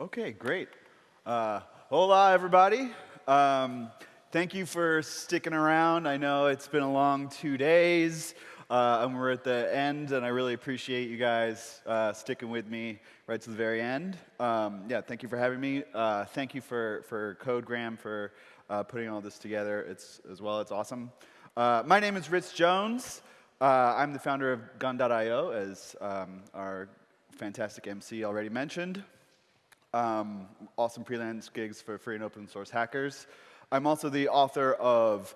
Okay, great. Uh, hola, everybody. Um, thank you for sticking around. I know it's been a long two days, uh, and we're at the end, and I really appreciate you guys uh, sticking with me right to the very end. Um, yeah, thank you for having me. Uh, thank you for, for CodeGram for uh, putting all this together it's, as well. It's awesome. Uh, my name is Rich Jones. I'm the founder of Gun.io, as um, our fantastic MC already mentioned um, awesome freelance gigs for free and open source hackers. I'm also the author of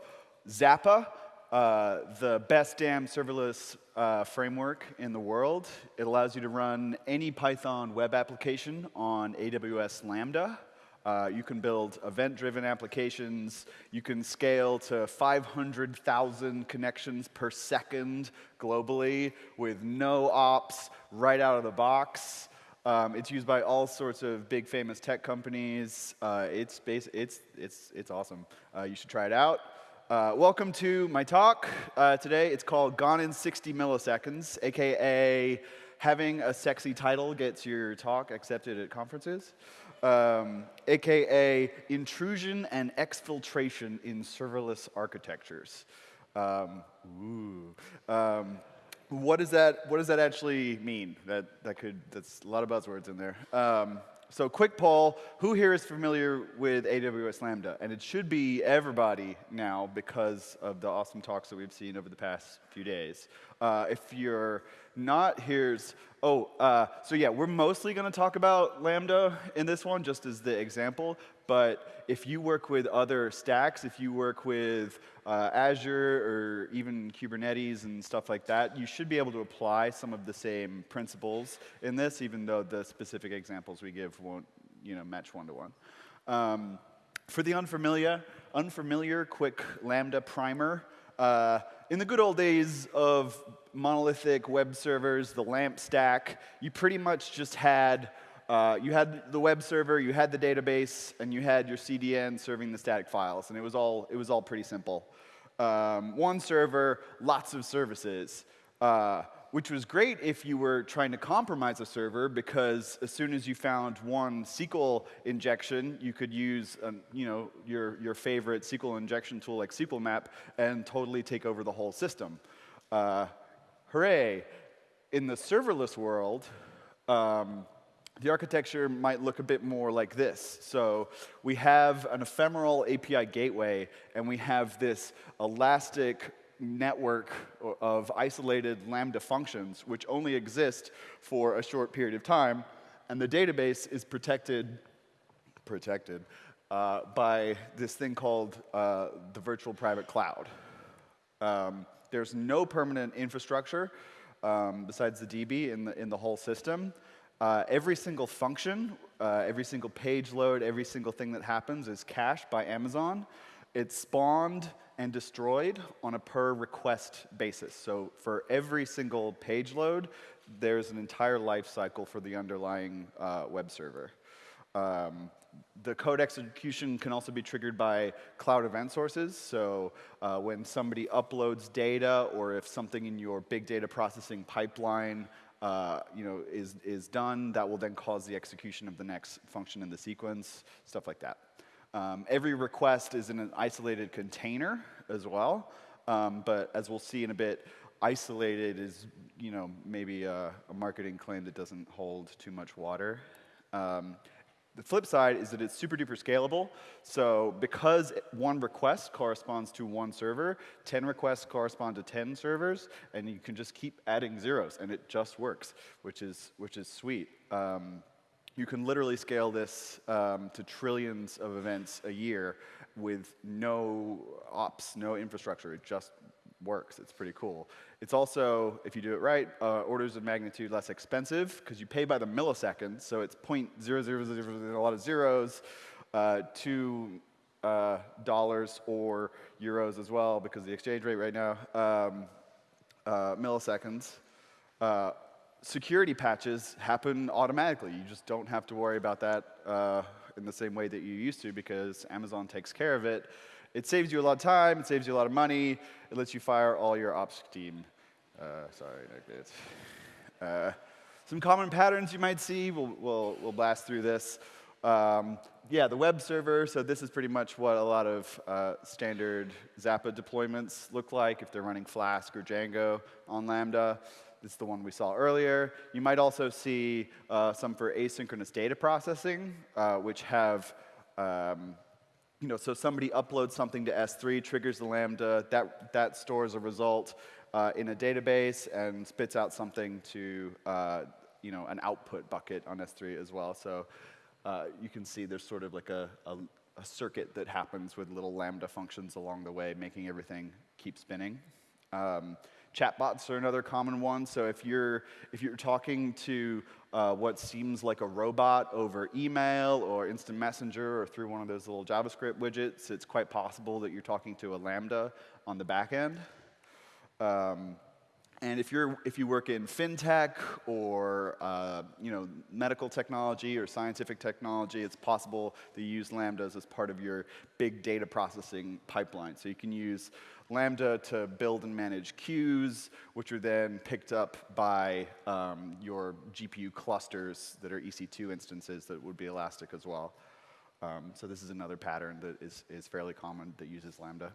Zappa, uh, the best damn serverless uh, framework in the world. It allows you to run any Python web application on AWS Lambda. Uh, you can build event-driven applications. You can scale to 500,000 connections per second globally with no ops right out of the box. Um, it's used by all sorts of big famous tech companies. Uh, it's, base, it's, it's, it's awesome. Uh, you should try it out. Uh, welcome to my talk uh, today. It's called Gone in 60 Milliseconds, AKA having a sexy title gets your talk accepted at conferences. Um, AKA intrusion and exfiltration in serverless architectures. Um, ooh. What does that what does that actually mean? That that could that's a lot of buzzwords in there. Um, so quick poll, who here is familiar with AWS Lambda? And it should be everybody now because of the awesome talks that we've seen over the past few days. Uh, if you're not, here's, oh, uh, so yeah, we're mostly going to talk about Lambda in this one, just as the example. But if you work with other stacks, if you work with uh, Azure or even Kubernetes and stuff like that, you should be able to apply some of the same principles in this, even though the specific examples we give won't you know, match one-to-one. -one. Um, for the unfamiliar, unfamiliar, quick Lambda primer. Uh, in the good old days of monolithic web servers, the LAMP stack, you pretty much just had uh, you had the web server, you had the database, and you had your CDN serving the static files, and it was all, it was all pretty simple. Um, one server, lots of services, uh, which was great if you were trying to compromise a server, because as soon as you found one SQL injection, you could use um, you know, your, your favorite SQL injection tool like SQLmap and totally take over the whole system. Uh, hooray. In the serverless world, um, the architecture might look a bit more like this. So we have an ephemeral API gateway, and we have this elastic network of isolated Lambda functions, which only exist for a short period of time. And the database is protected, protected uh, by this thing called uh, the virtual private cloud. Um, there's no permanent infrastructure um, besides the DB in the, in the whole system. Uh, every single function, uh, every single page load, every single thing that happens is cached by Amazon. It's spawned and destroyed on a per request basis. So for every single page load, there's an entire life cycle for the underlying uh, web server. Um, the code execution can also be triggered by cloud event sources. So uh, when somebody uploads data or if something in your big data processing pipeline uh, you know, is, is done, that will then cause the execution of the next function in the sequence, stuff like that. Um, every request is in an isolated container as well, um, but as we'll see in a bit, isolated is, you know, maybe a, a marketing claim that doesn't hold too much water. Um, the flip side is that it's super duper scalable. So because one request corresponds to one server, 10 requests correspond to 10 servers, and you can just keep adding zeros, and it just works, which is, which is sweet. Um, you can literally scale this um, to trillions of events a year with no ops, no infrastructure. It just works. It's pretty cool. It's also, if you do it right, uh, orders of magnitude less expensive because you pay by the millisecond. So it's 0.000, a lot of zeros, uh, two uh, dollars or euros as well because the exchange rate right now, um, uh, milliseconds. Security patches happen automatically. You just don't have to worry about that uh, in the same way that you used to because Amazon takes care of it. It saves you a lot of time, it saves you a lot of money, it lets you fire all your ops team. Uh, sorry. Uh, some common patterns you might see, we'll, we'll, we'll blast through this. Um, yeah, the web server, so this is pretty much what a lot of uh, standard Zappa deployments look like if they're running Flask or Django on Lambda. Is the one we saw earlier. You might also see uh, some for asynchronous data processing, uh, which have, um, you know, so somebody uploads something to S3, triggers the Lambda, that, that stores a result uh, in a database and spits out something to, uh, you know, an output bucket on S3 as well. So uh, you can see there's sort of like a, a, a circuit that happens with little Lambda functions along the way, making everything keep spinning. Um, Chatbots are another common one. So if you're, if you're talking to uh, what seems like a robot over email or instant messenger or through one of those little JavaScript widgets, it's quite possible that you're talking to a Lambda on the back end. Um, and if, you're, if you work in fintech or uh, you know, medical technology or scientific technology, it's possible to use Lambdas as part of your big data processing pipeline. So you can use Lambda to build and manage queues, which are then picked up by um, your GPU clusters that are EC2 instances that would be elastic as well. Um, so this is another pattern that is, is fairly common that uses Lambda.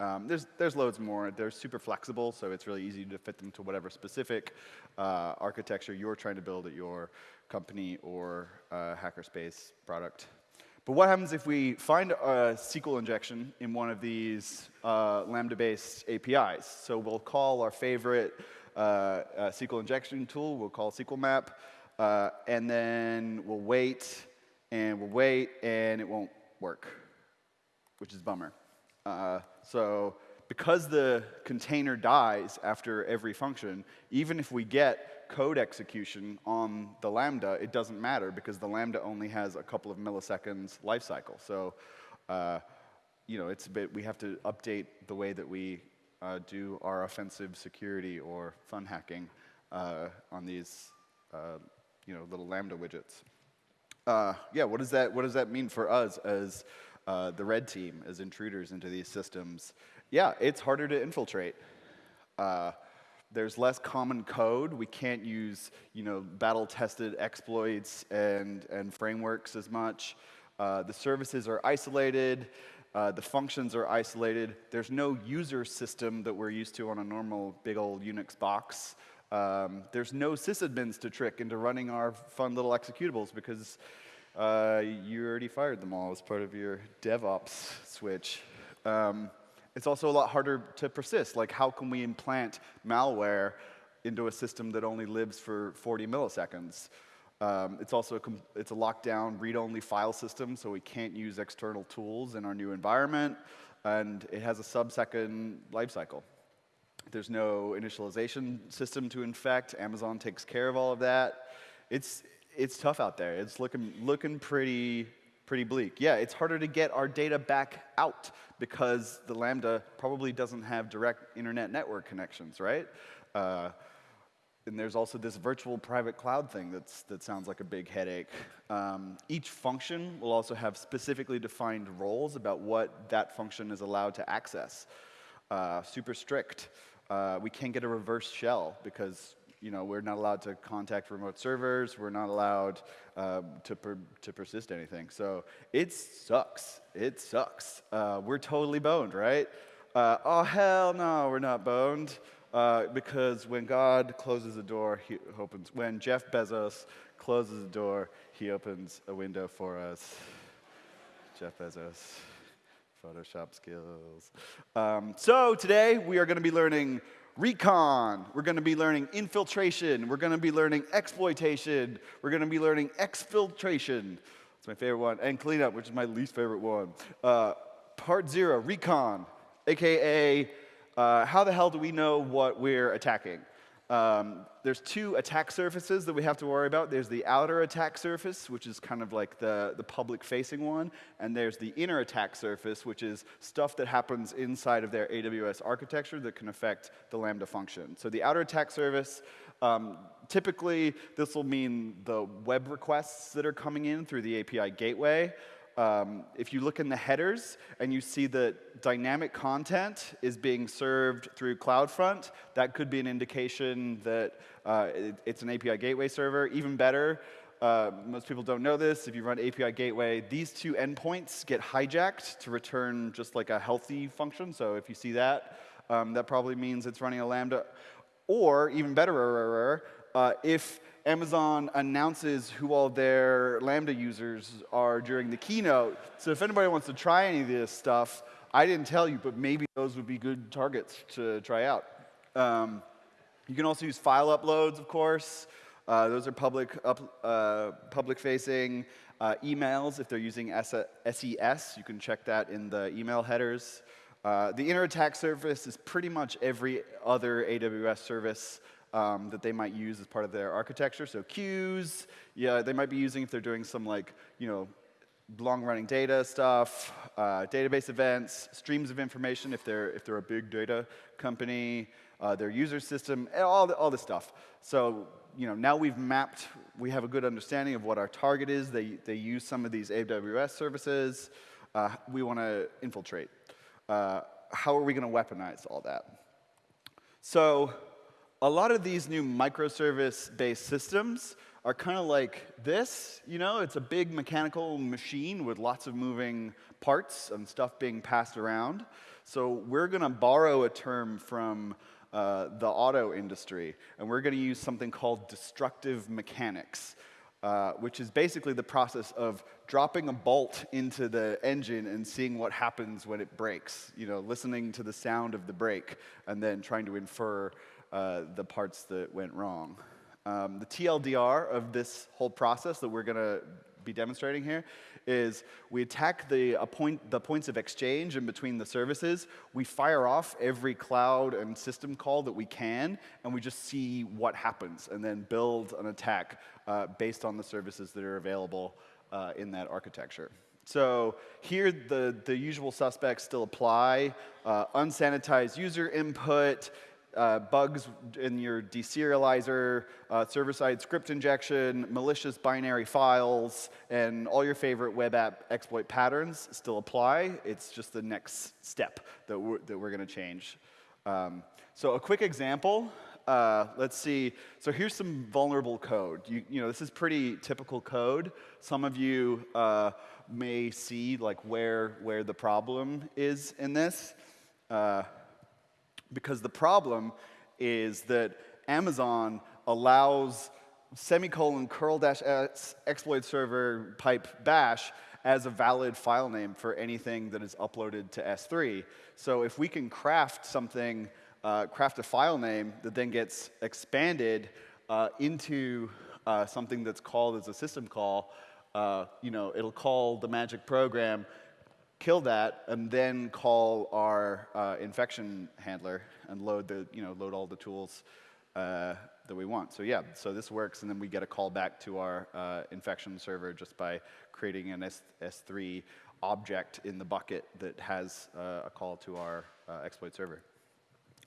Um, there's, there's loads more. They're super flexible, so it's really easy to fit them to whatever specific uh, architecture you're trying to build at your company or uh, hackerspace product. But what happens if we find a SQL injection in one of these uh, Lambda-based APIs? So we'll call our favorite uh, uh, SQL injection tool, we'll call SQL map, uh, and then we'll wait, and we'll wait, and it won't work, which is bummer. Uh, so because the container dies after every function, even if we get code execution on the Lambda, it doesn't matter because the Lambda only has a couple of milliseconds lifecycle. So, uh, you know, it's a bit, we have to update the way that we uh, do our offensive security or fun hacking uh, on these, uh, you know, little Lambda widgets. Uh, yeah, what does that, what does that mean for us as uh, the red team as intruders into these systems, yeah, it's harder to infiltrate. Uh, there's less common code. We can't use, you know, battle-tested exploits and, and frameworks as much. Uh, the services are isolated. Uh, the functions are isolated. There's no user system that we're used to on a normal big old Unix box. Um, there's no sysadmins to trick into running our fun little executables because uh, you already fired them all as part of your DevOps switch. Um, it's also a lot harder to persist. Like, how can we implant malware into a system that only lives for 40 milliseconds? Um, it's also a, it's a lockdown read-only file system, so we can't use external tools in our new environment, and it has a sub-second lifecycle. There's no initialization system to infect. Amazon takes care of all of that. It's, it's tough out there. It's looking, looking pretty, pretty bleak. Yeah, it's harder to get our data back out because the Lambda probably doesn't have direct internet network connections, right? Uh, and there's also this virtual private cloud thing that's, that sounds like a big headache. Um, each function will also have specifically defined roles about what that function is allowed to access. Uh, super strict. Uh, we can't get a reverse shell because you know, we're not allowed to contact remote servers. We're not allowed uh, to, per to persist anything. So it sucks. It sucks. Uh, we're totally boned, right? Uh, oh, hell no, we're not boned. Uh, because when God closes a door, he opens. When Jeff Bezos closes a door, he opens a window for us. Jeff Bezos. Photoshop skills. Um, so today we are going to be learning recon. We're going to be learning infiltration. We're going to be learning exploitation. We're going to be learning exfiltration. It's my favorite one. And cleanup, which is my least favorite one. Uh, part zero, recon, aka uh, how the hell do we know what we're attacking? Um, there's two attack surfaces that we have to worry about. There's the outer attack surface, which is kind of like the, the public-facing one, and there's the inner attack surface, which is stuff that happens inside of their AWS architecture that can affect the Lambda function. So the outer attack surface, um, typically this will mean the web requests that are coming in through the API gateway. Um, if you look in the headers and you see that dynamic content is being served through CloudFront, that could be an indication that uh, it, it's an API gateway server. Even better, uh, most people don't know this. If you run API Gateway, these two endpoints get hijacked to return just like a healthy function. So if you see that, um, that probably means it's running a Lambda. Or even better, uh, if Amazon announces who all their Lambda users are during the keynote. So if anybody wants to try any of this stuff, I didn't tell you, but maybe those would be good targets to try out. Um, you can also use file uploads, of course. Uh, those are public, up, uh, public facing uh, emails. If they're using SES, you can check that in the email headers. Uh, the inner attack surface is pretty much every other AWS service um, that they might use as part of their architecture. So queues, yeah, they might be using if they're doing some like, you know, long-running data stuff, uh, database events, streams of information if they're, if they're a big data company, uh, their user system, all, the, all this stuff. So you know, now we've mapped, we have a good understanding of what our target is. They, they use some of these AWS services. Uh, we want to infiltrate. Uh, how are we going to weaponize all that? So a lot of these new microservice-based systems are kind of like this. You know, it's a big mechanical machine with lots of moving parts and stuff being passed around. So we're going to borrow a term from uh, the auto industry, and we're going to use something called destructive mechanics, uh, which is basically the process of dropping a bolt into the engine and seeing what happens when it breaks. You know, listening to the sound of the brake and then trying to infer uh, the parts that went wrong. Um, the TLDR of this whole process that we're going to be demonstrating here is we attack the, the points of exchange in between the services. We fire off every cloud and system call that we can, and we just see what happens, and then build an attack uh, based on the services that are available uh, in that architecture. So here, the, the usual suspects still apply. Uh, unsanitized user input, uh, bugs in your deserializer, uh, server-side script injection, malicious binary files, and all your favorite web app exploit patterns still apply. It's just the next step that we're, that we're going to change. Um, so a quick example. Uh, let's see. So here's some vulnerable code. You, you, know, this is pretty typical code. Some of you uh, may see like where where the problem is in this. Because the problem is that Amazon allows semicolon curl dash s exploit server pipe bash as a valid file name for anything that is uploaded to S3. So if we can craft something, uh, craft a file name that then gets expanded uh, into uh, something that's called as a system call, uh, you know, it'll call the magic program kill that, and then call our uh, infection handler and load the, you know, load all the tools uh, that we want. So yeah, so this works, and then we get a call back to our uh, infection server just by creating an S S3 object in the bucket that has uh, a call to our uh, exploit server.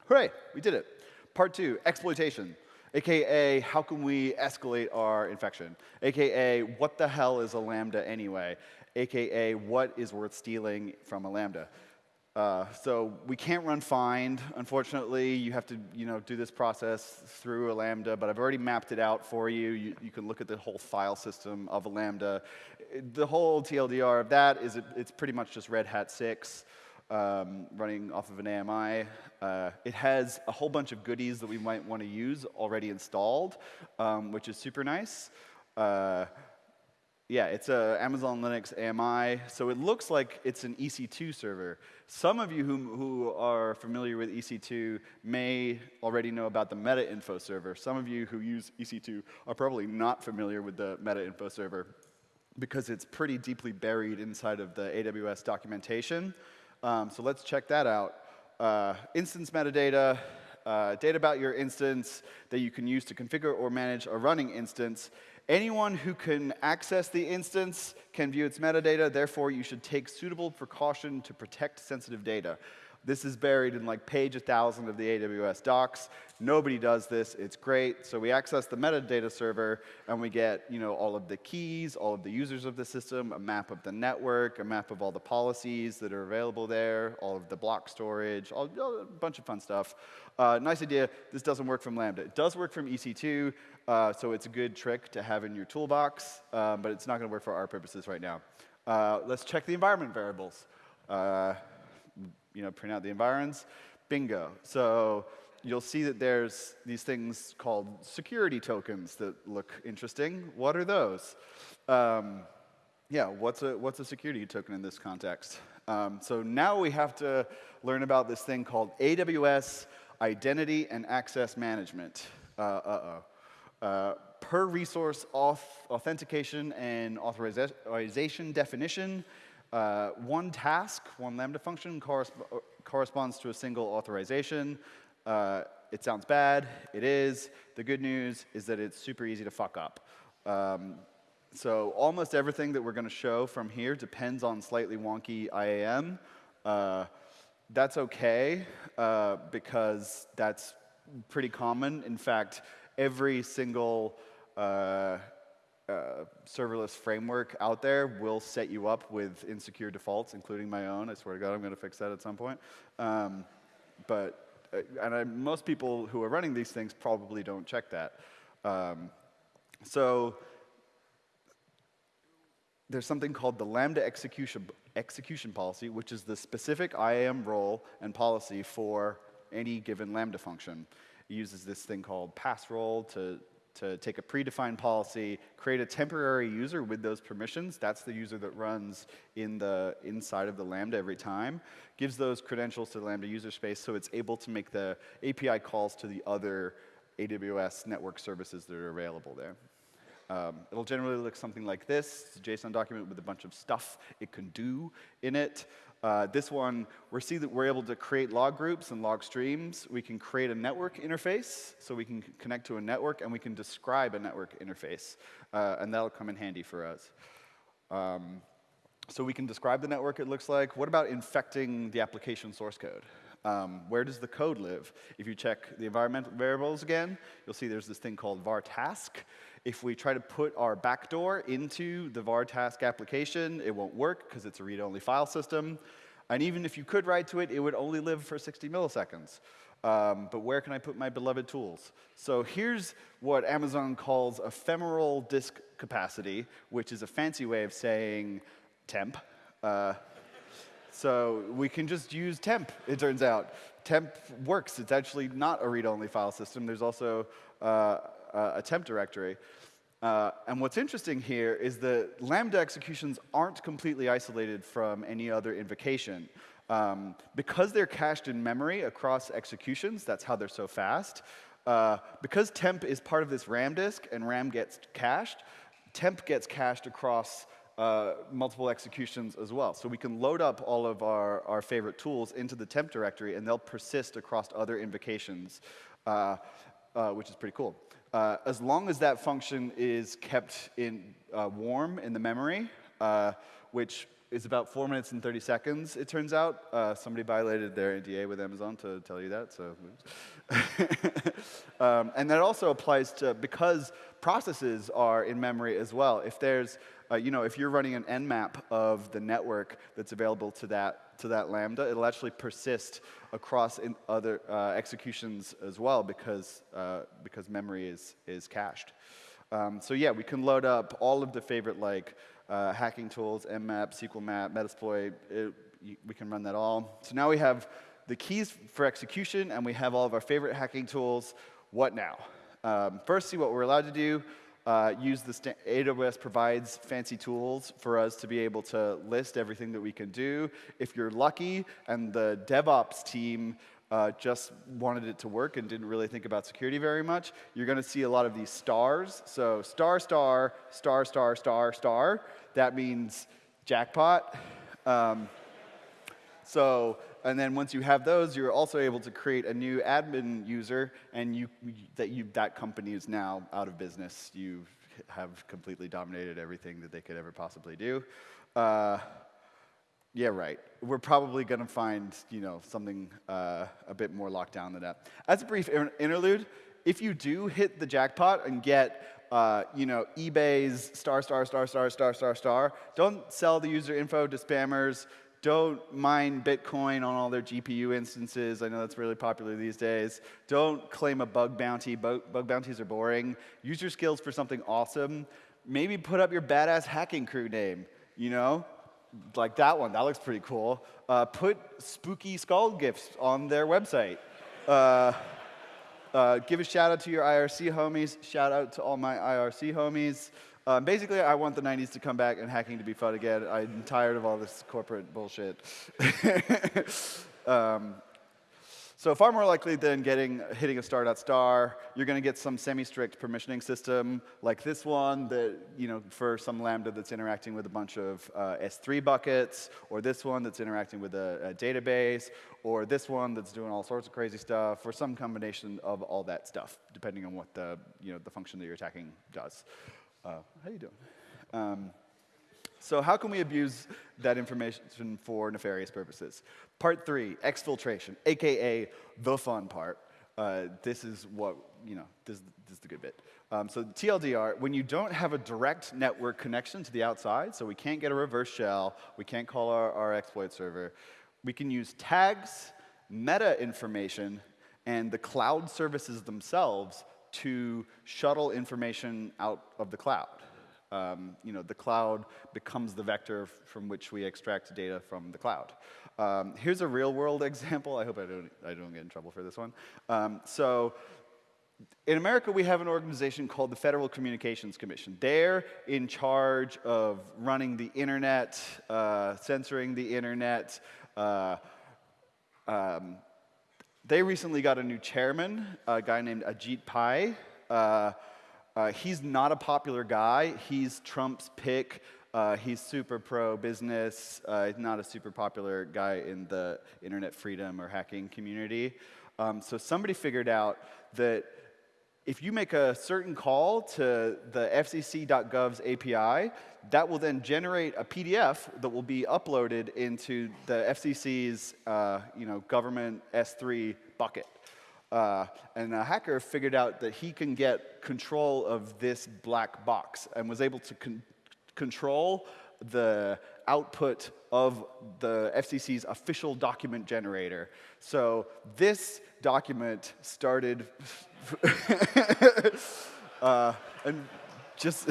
Hooray, we did it. Part two, exploitation. AKA, how can we escalate our infection? AKA, what the hell is a Lambda anyway? AKA, what is worth stealing from a Lambda? Uh, so we can't run find, unfortunately. You have to you know, do this process through a Lambda, but I've already mapped it out for you. you. You can look at the whole file system of a Lambda. The whole TLDR of that is it, it's pretty much just Red Hat 6 um, running off of an AMI. Uh, it has a whole bunch of goodies that we might want to use already installed, um, which is super nice. Uh, yeah, it's a Amazon Linux AMI, so it looks like it's an EC2 server. Some of you who, who are familiar with EC2 may already know about the meta info server. Some of you who use EC2 are probably not familiar with the meta info server because it's pretty deeply buried inside of the AWS documentation. Um, so let's check that out. Uh, instance metadata, uh, data about your instance that you can use to configure or manage a running instance, Anyone who can access the instance can view its metadata, therefore you should take suitable precaution to protect sensitive data. This is buried in like page 1,000 of the AWS docs. Nobody does this. It's great. So we access the metadata server, and we get you know, all of the keys, all of the users of the system, a map of the network, a map of all the policies that are available there, all of the block storage, all, a bunch of fun stuff. Uh, nice idea. This doesn't work from Lambda. It does work from EC2, uh, so it's a good trick to have in your toolbox, uh, but it's not going to work for our purposes right now. Uh, let's check the environment variables. Uh, you know, print out the environs. Bingo. So you'll see that there's these things called security tokens that look interesting. What are those? Um, yeah, what's a, what's a security token in this context? Um, so now we have to learn about this thing called AWS Identity and Access Management. Uh, uh-oh. Uh, per resource auth authentication and authorization definition, uh, one task, one Lambda function corresp corresponds to a single authorization. Uh, it sounds bad. It is. The good news is that it's super easy to fuck up. Um, so almost everything that we're going to show from here depends on slightly wonky IAM. Uh, that's OK, uh, because that's pretty common. In fact, every single uh, uh, serverless framework out there will set you up with insecure defaults, including my own. I swear to God, I'm going to fix that at some point. Um, but uh, and I, most people who are running these things probably don't check that. Um, so there's something called the Lambda execution, execution policy, which is the specific IAM role and policy for any given Lambda function. It uses this thing called pass role to to take a predefined policy, create a temporary user with those permissions. That's the user that runs in the inside of the Lambda every time. Gives those credentials to the Lambda user space so it's able to make the API calls to the other AWS network services that are available there. Um, it'll generally look something like this. It's a JSON document with a bunch of stuff it can do in it. Uh, this one, we see that we're able to create log groups and log streams. We can create a network interface, so we can connect to a network, and we can describe a network interface. Uh, and that'll come in handy for us. Um, so we can describe the network it looks like. What about infecting the application source code? Um, where does the code live? If you check the environmental variables again, you'll see there's this thing called var task. If we try to put our backdoor into the var task application, it won't work because it's a read-only file system. And even if you could write to it, it would only live for 60 milliseconds. Um, but where can I put my beloved tools? So here's what Amazon calls ephemeral disk capacity, which is a fancy way of saying temp. Uh, so we can just use temp, it turns out. Temp works. It's actually not a read-only file system. There's also uh, a temp directory. Uh, and what's interesting here is that Lambda executions aren't completely isolated from any other invocation. Um, because they're cached in memory across executions, that's how they're so fast. Uh, because temp is part of this RAM disk and RAM gets cached, temp gets cached across uh, multiple executions as well. So we can load up all of our, our favorite tools into the temp directory, and they'll persist across other invocations, uh, uh which is pretty cool. Uh, as long as that function is kept in uh, warm in the memory, uh, which is about four minutes and 30 seconds, it turns out. Uh, somebody violated their NDA with Amazon to tell you that, so. um, and that also applies to, because processes are in memory as well. If there's, uh, you know, if you're running an nmap of the network that's available to that to that Lambda, it'll actually persist across other uh, executions as well because, uh, because memory is, is cached. Um, so yeah, we can load up all of the favorite like uh, hacking tools, mmap, SQL map, Metasploit, it, we can run that all. So now we have the keys for execution and we have all of our favorite hacking tools. What now? Um, first, see what we're allowed to do uh, use the AWS provides fancy tools for us to be able to list everything that we can do. If you're lucky and the DevOps team uh, just wanted it to work and didn't really think about security very much, you're going to see a lot of these stars. So star, star, star, star, star, star. That means jackpot. Um, so and then once you have those, you're also able to create a new admin user, and you, that, you, that company is now out of business. You have completely dominated everything that they could ever possibly do. Uh, Yeah, right. We're probably going to find, you know, something uh, a bit more locked down than that. As a brief interlude, if you do hit the jackpot and get, uh, you know, eBay's star, star, star, star, star, star, star, don't sell the user info to spammers. Don't mine Bitcoin on all their GPU instances. I know that's really popular these days. Don't claim a bug bounty. Bug, bug bounties are boring. Use your skills for something awesome. Maybe put up your badass hacking crew name, you know? Like that one, that looks pretty cool. Uh, put spooky skull gifts on their website. Uh, uh, give a shout out to your IRC homies. Shout out to all my IRC homies. Um, basically, I want the 90s to come back and hacking to be fun again. I'm tired of all this corporate bullshit. um, so far more likely than getting hitting a star.star, you're going to get some semi-strict permissioning system like this one that, you know, for some Lambda that's interacting with a bunch of uh, S3 buckets, or this one that's interacting with a, a, database, or this one that's doing all sorts of crazy stuff, or some combination of all that stuff, depending on what the, you know, the function that you're attacking does. Uh, how you doing? Um, so how can we abuse that information for nefarious purposes? Part three, exfiltration, AKA the fun part. Uh, this is what, you know, this, this is the good bit. Um, so TLDR, when you don't have a direct network connection to the outside, so we can't get a reverse shell, we can't call our, our exploit server, we can use tags, meta information, and the cloud services themselves to shuttle information out of the cloud. Um, you know, the cloud becomes the vector from which we extract data from the cloud. Um, here's a real world example. I hope I don't, I don't get in trouble for this one. Um, so in America, we have an organization called the Federal Communications Commission. They're in charge of running the internet, uh, censoring the internet, uh, um, they recently got a new chairman, a guy named Ajit Pai. Uh, uh, he's not a popular guy. He's Trump's pick. Uh, he's super pro business. Uh, he's not a super popular guy in the internet freedom or hacking community. Um, so somebody figured out that if you make a certain call to the fcc.gov's API, that will then generate a PDF that will be uploaded into the FCC's uh, you know, government S3 bucket. Uh, and a hacker figured out that he can get control of this black box and was able to con control the output of the FCC's official document generator. So this document started, uh, and just,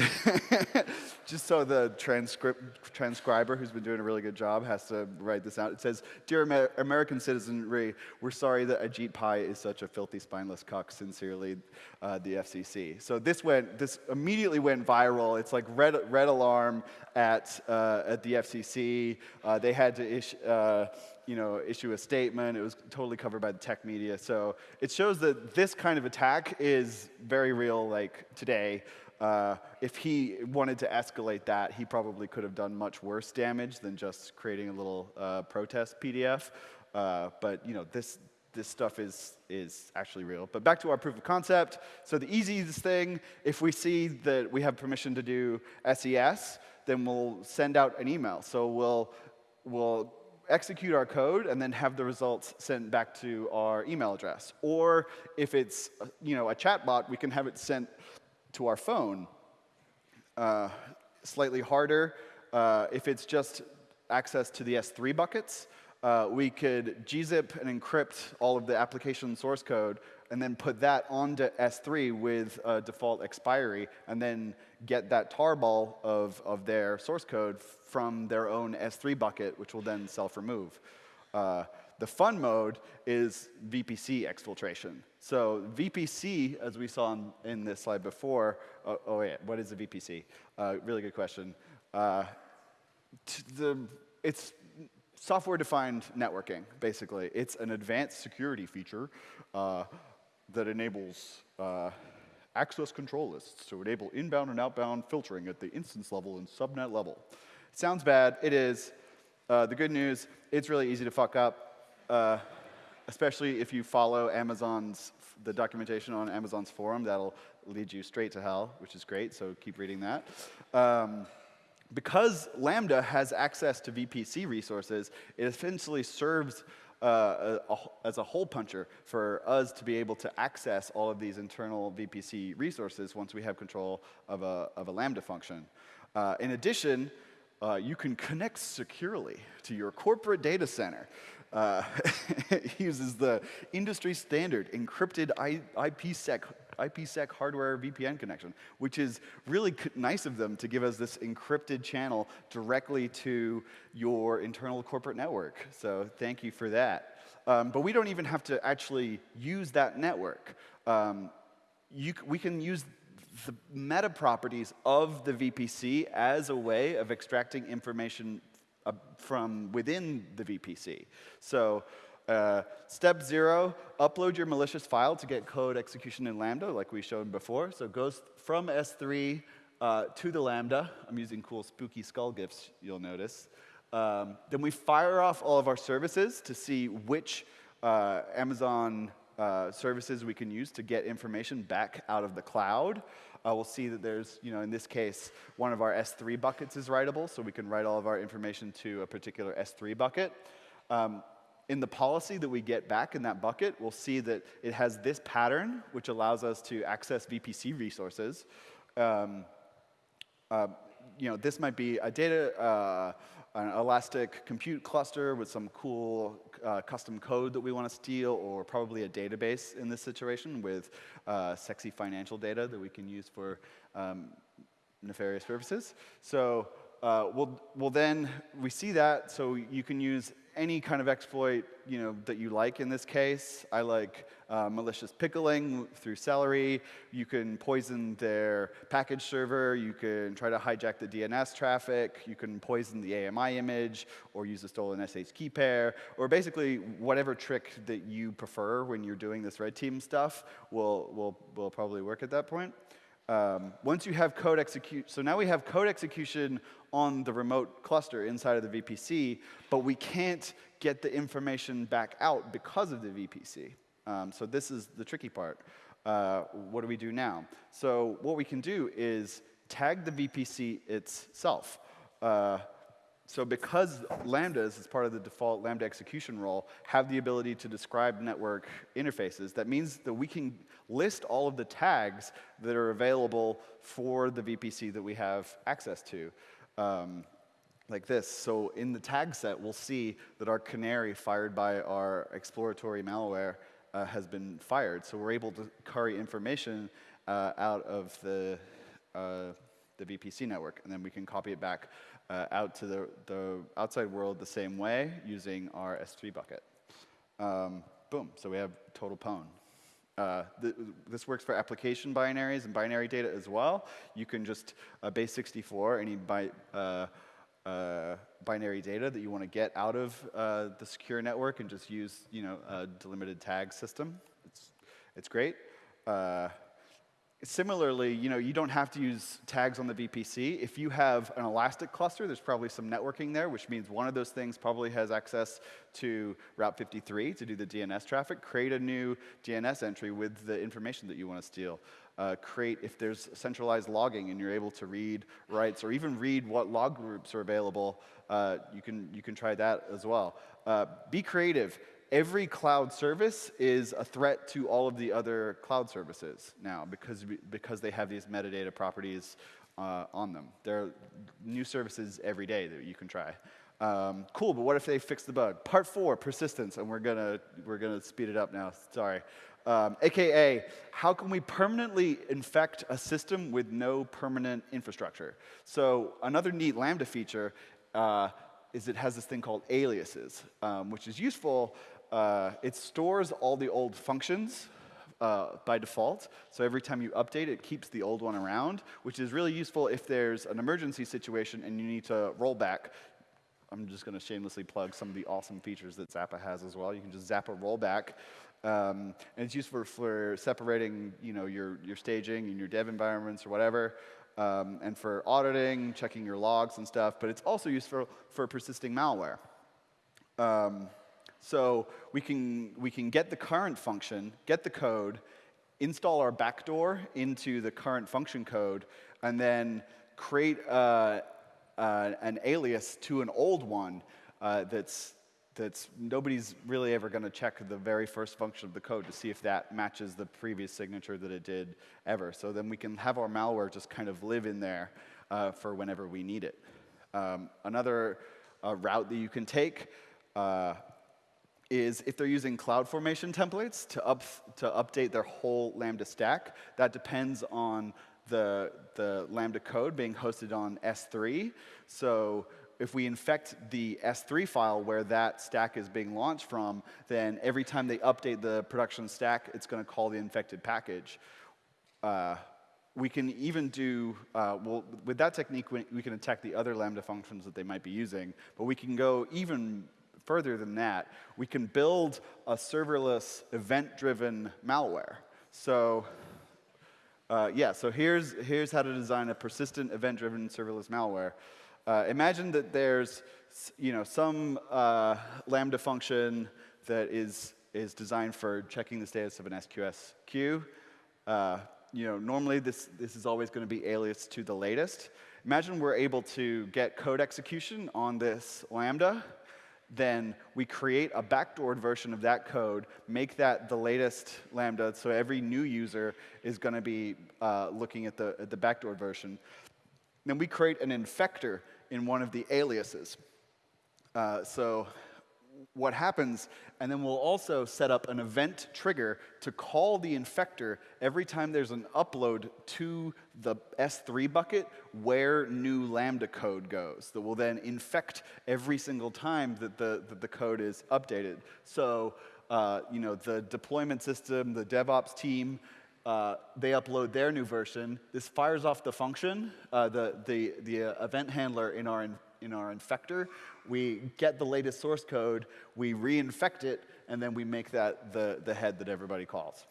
just so the transcript, transcriber, who's been doing a really good job, has to write this out. It says, Dear Amer American citizenry, we're sorry that Ajit Pai is such a filthy, spineless cuck. Sincerely, uh, the FCC. So this went, this immediately went viral. It's like red, red alarm at, uh, at the FCC. Uh, they had to issue, uh, you know, issue a statement. It was totally covered by the tech media. So it shows that this kind of attack is very real, like today. Uh, if he wanted to escalate that, he probably could have done much worse damage than just creating a little uh, protest PDF. Uh, but you know, this this stuff is is actually real. But back to our proof of concept. So the easiest thing, if we see that we have permission to do SES, then we'll send out an email. So we'll we'll execute our code and then have the results sent back to our email address. Or if it's you know a chatbot, we can have it sent to our phone. Uh, slightly harder, uh, if it's just access to the S3 buckets, uh, we could gzip and encrypt all of the application source code and then put that onto S3 with a default expiry and then get that tarball of, of their source code from their own S3 bucket, which will then self-remove. Uh, the fun mode is VPC exfiltration. So VPC, as we saw in, in this slide before, oh, oh yeah, what is a VPC? Uh, really good question. Uh, the, it's software-defined networking, basically. It's an advanced security feature uh, that enables uh, access control lists to enable inbound and outbound filtering at the instance level and subnet level. sounds bad, it is. Uh, the good news, it's really easy to fuck up uh, especially if you follow Amazon's, the documentation on Amazon's forum, that'll lead you straight to hell, which is great, so keep reading that. Um, because Lambda has access to VPC resources, it essentially serves uh, a, a, as a hole puncher for us to be able to access all of these internal VPC resources once we have control of a, of a Lambda function. Uh, in addition, uh, you can connect securely to your corporate data center. Uh, uses the industry standard encrypted IPsec IPsec hardware VPN connection, which is really nice of them to give us this encrypted channel directly to your internal corporate network. So thank you for that. Um, but we don't even have to actually use that network. Um, we can use the meta properties of the VPC as a way of extracting information uh, from within the VPC. So uh, step zero, upload your malicious file to get code execution in Lambda, like we showed before. So it goes from S3 uh, to the Lambda. I'm using cool spooky skull gifs, you'll notice. Um, then we fire off all of our services to see which uh, Amazon uh, services we can use to get information back out of the cloud. Uh, we'll see that there's, you know, in this case, one of our S3 buckets is writable, so we can write all of our information to a particular S3 bucket. Um, in the policy that we get back in that bucket, we'll see that it has this pattern, which allows us to access VPC resources. Um, uh, you know, this might be a data, uh, an elastic compute cluster with some cool uh, custom code that we want to steal, or probably a database in this situation with uh, sexy financial data that we can use for um, nefarious purposes. So uh, we'll, we'll then, we see that, so you can use any kind of exploit you know, that you like in this case. I like uh, malicious pickling through Celery. You can poison their package server. You can try to hijack the DNS traffic. You can poison the AMI image or use a stolen SH key pair. Or basically, whatever trick that you prefer when you're doing this red team stuff will, will, will probably work at that point. Um, once you have code execute, so now we have code execution on the remote cluster inside of the VPC, but we can't get the information back out because of the VPC. Um, so this is the tricky part. Uh, what do we do now? So what we can do is tag the VPC itself. Uh, so because lambdas, as part of the default lambda execution role, have the ability to describe network interfaces, that means that we can list all of the tags that are available for the VPC that we have access to. Um, like this. So in the tag set, we'll see that our canary fired by our exploratory malware uh, has been fired. So we're able to carry information uh, out of the, uh, the VPC network, and then we can copy it back uh, out to the, the outside world the same way using our S3 bucket. Um, boom, so we have total pwn. Uh, th this works for application binaries and binary data as well. You can just uh, base 64 any bi uh, uh, binary data that you want to get out of uh, the secure network and just use you know a delimited tag system. It's it's great. Similarly, you know, you don't have to use tags on the VPC. If you have an Elastic cluster, there's probably some networking there, which means one of those things probably has access to Route 53 to do the DNS traffic. Create a new DNS entry with the information that you want to steal. Uh, create, if there's centralized logging and you're able to read writes or even read what log groups are available, uh, you, can, you can try that as well. Uh, be creative every cloud service is a threat to all of the other cloud services now because, because they have these metadata properties uh, on them. There are new services every day that you can try. Um, cool, but what if they fix the bug? Part four, persistence, and we're gonna, we're gonna speed it up now, sorry. Um, AKA, how can we permanently infect a system with no permanent infrastructure? So another neat Lambda feature uh, is it has this thing called aliases, um, which is useful uh, it stores all the old functions uh, by default. So every time you update, it keeps the old one around, which is really useful if there's an emergency situation and you need to roll back. I'm just going to shamelessly plug some of the awesome features that Zappa has as well. You can just Zappa rollback. Um, and it's useful for separating you know, your, your staging and your dev environments or whatever, um, and for auditing, checking your logs and stuff. But it's also useful for persisting malware. Um, so we can, we can get the current function, get the code, install our backdoor into the current function code, and then create a, uh, an alias to an old one uh, that's, that's nobody's really ever going to check the very first function of the code to see if that matches the previous signature that it did ever. So then we can have our malware just kind of live in there uh, for whenever we need it. Um, another uh, route that you can take uh, is if they're using CloudFormation templates to, up, to update their whole Lambda stack, that depends on the, the Lambda code being hosted on S3. So if we infect the S3 file where that stack is being launched from, then every time they update the production stack, it's going to call the infected package. Uh, we can even do, uh, well, with that technique, we, we can attack the other Lambda functions that they might be using, but we can go even further than that. We can build a serverless event-driven malware. So uh, yeah, so here's, here's how to design a persistent event-driven serverless malware. Uh, imagine that there's you know, some uh, Lambda function that is, is designed for checking the status of an SQS queue. Uh, you know, normally this, this is always going to be alias to the latest. Imagine we're able to get code execution on this Lambda then we create a backdoored version of that code, make that the latest Lambda, so every new user is going to be uh, looking at the, at the backdoored version. Then we create an infector in one of the aliases. Uh, so what happens, and then we'll also set up an event trigger to call the infector every time there's an upload to the S3 bucket where new Lambda code goes that will then infect every single time that the, that the code is updated. So, uh, you know, the deployment system, the DevOps team, uh, they upload their new version. This fires off the function, uh, the, the, the uh, event handler in our, in in our infector. We get the latest source code, we reinfect it, and then we make that the, the head that everybody calls.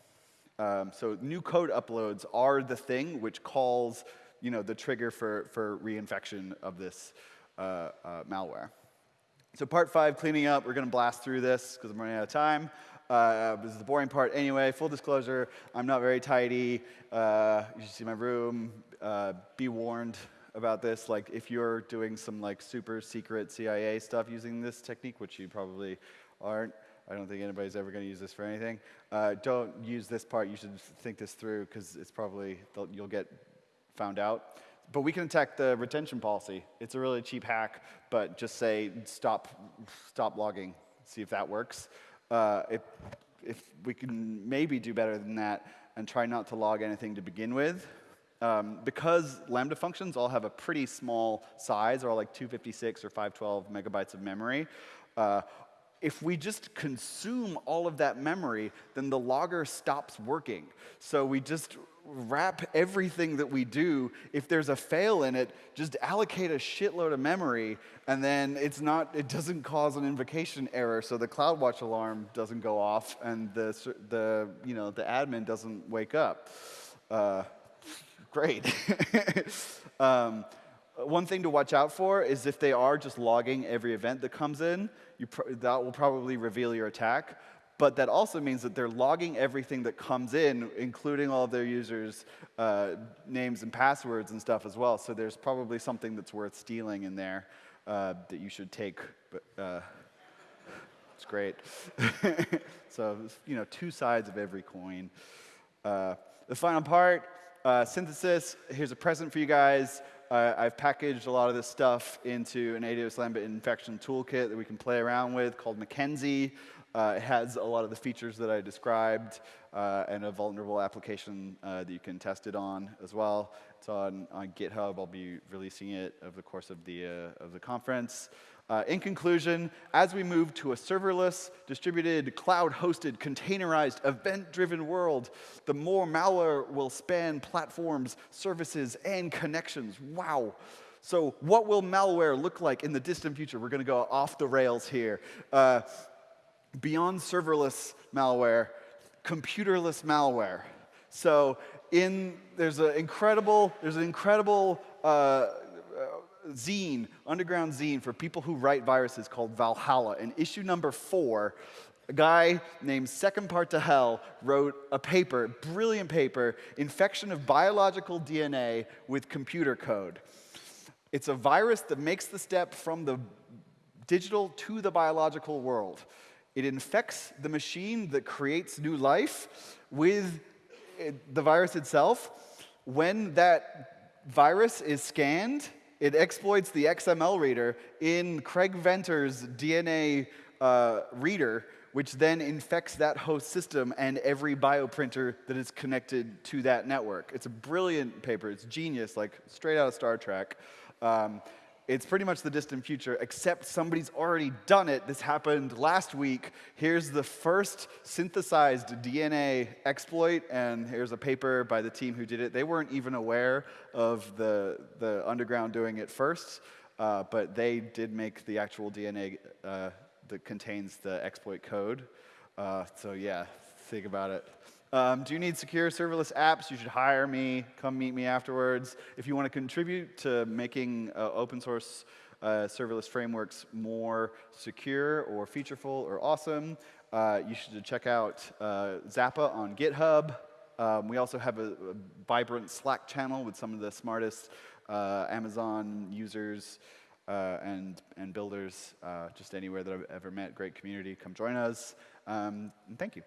Um, so new code uploads are the thing which calls you know, the trigger for, for reinfection of this uh, uh, malware. So part five, cleaning up. We're going to blast through this because I'm running out of time. Uh, this is the boring part anyway. Full disclosure, I'm not very tidy. Uh, you should see my room. Uh, be warned about this. Like, if you're doing some like super secret CIA stuff using this technique, which you probably aren't, I don't think anybody's ever going to use this for anything. Uh, don't use this part. You should think this through because it's probably you'll get found out. But we can attack the retention policy. It's a really cheap hack, but just say stop, stop logging. See if that works. Uh, if, if we can maybe do better than that and try not to log anything to begin with, um, because Lambda functions all have a pretty small size, or like 256 or 512 megabytes of memory, uh, if we just consume all of that memory, then the logger stops working. So we just wrap everything that we do. If there's a fail in it, just allocate a shitload of memory, and then it's not, it doesn't cause an invocation error, so the CloudWatch alarm doesn't go off, and the, the, you know, the admin doesn't wake up. Uh, great. um, one thing to watch out for is if they are just logging every event that comes in, that will probably reveal your attack. But that also means that they're logging everything that comes in, including all of their users' uh, names and passwords and stuff as well. So there's probably something that's worth stealing in there uh, that you should take. But uh, it's great. so you know, two sides of every coin. Uh, the final part uh, synthesis, here's a present for you guys. Uh, I've packaged a lot of this stuff into an AWS Lambda infection toolkit that we can play around with called Mackenzie. Uh, it has a lot of the features that I described uh, and a vulnerable application uh, that you can test it on as well. It's on, on GitHub. I'll be releasing it over the course of the, uh, of the conference. Uh, in conclusion, as we move to a serverless, distributed, cloud-hosted, containerized, event-driven world, the more malware will span platforms, services, and connections. Wow. So what will malware look like in the distant future? We're going to go off the rails here. Uh, beyond serverless malware, computerless malware. So in, there's an incredible, there's an incredible uh, zine, underground zine for people who write viruses called Valhalla. In issue number four, a guy named Second Part to Hell wrote a paper, brilliant paper, Infection of Biological DNA with Computer Code. It's a virus that makes the step from the digital to the biological world. It infects the machine that creates new life with eh, the virus itself. When that virus is scanned, it exploits the XML reader in Craig Venter's DNA uh, reader, which then infects that host system and every bioprinter that is connected to that network. It's a brilliant paper. It's genius, like straight out of Star Trek. Um, it's pretty much the distant future, except somebody's already done it. This happened last week. Here's the first synthesized DNA exploit, and here's a paper by the team who did it. They weren't even aware of the, the underground doing it first, uh, but they did make the actual DNA uh, that contains the exploit code. Uh, so yeah, think about it. Um, do you need secure serverless apps? You should hire me. Come meet me afterwards. If you want to contribute to making uh, open source uh, serverless frameworks more secure or featureful or awesome, uh, you should check out uh, Zappa on GitHub. Um, we also have a, a, vibrant Slack channel with some of the smartest uh, Amazon users uh, and, and builders just anywhere that I've ever met. Great community. Come join us. Um, and thank you.